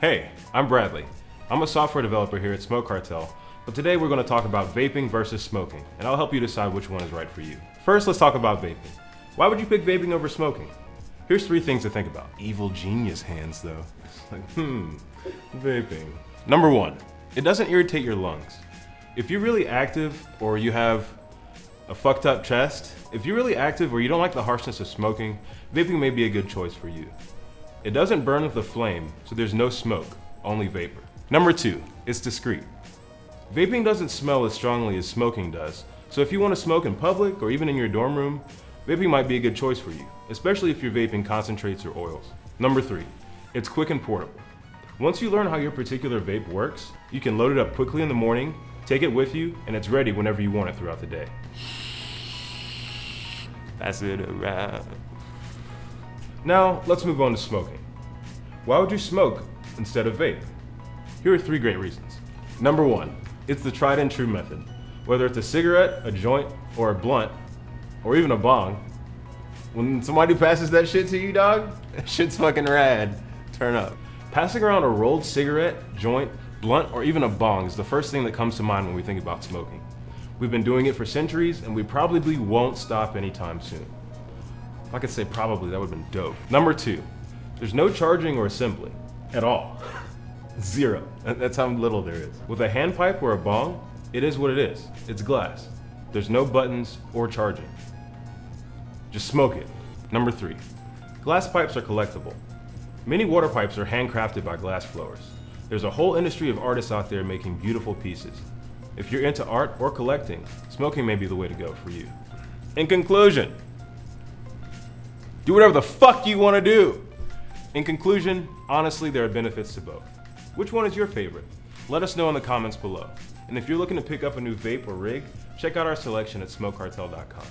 Hey, I'm Bradley. I'm a software developer here at Smoke Cartel, but today we're going to talk about vaping versus smoking, and I'll help you decide which one is right for you. First, let's talk about vaping. Why would you pick vaping over smoking? Here's three things to think about. Evil genius hands, though. like, hmm, vaping. Number one, it doesn't irritate your lungs. If you're really active or you have a fucked up chest, if you're really active or you don't like the harshness of smoking, vaping may be a good choice for you. It doesn't burn with a flame, so there's no smoke, only vapor. Number two, it's discreet. Vaping doesn't smell as strongly as smoking does, so if you want to smoke in public or even in your dorm room, vaping might be a good choice for you, especially if you're vaping concentrates or oils. Number three, it's quick and portable. Once you learn how your particular vape works, you can load it up quickly in the morning, take it with you, and it's ready whenever you want it throughout the day. That's it, a wrap. Now, let's move on to smoking. Why would you smoke instead of vape? Here are three great reasons. Number one, it's the tried and true method. Whether it's a cigarette, a joint, or a blunt, or even a bong, when somebody passes that shit to you, dog, shit's fucking rad. Turn up. Passing around a rolled cigarette, joint, blunt, or even a bong is the first thing that comes to mind when we think about smoking. We've been doing it for centuries, and we probably won't stop anytime soon. If I could say probably, that would have been dope. Number two, there's no charging or assembly at all. Zero. That's how little there is. With a handpipe or a bong, it is what it is. It's glass. There's no buttons or charging. Just smoke it. Number three, glass pipes are collectible. Many water pipes are handcrafted by glass blowers. There's a whole industry of artists out there making beautiful pieces. If you're into art or collecting, smoking may be the way to go for you. In conclusion, do whatever the fuck you want to do. In conclusion, honestly, there are benefits to both. Which one is your favorite? Let us know in the comments below. And if you're looking to pick up a new vape or rig, check out our selection at smokecartel.com.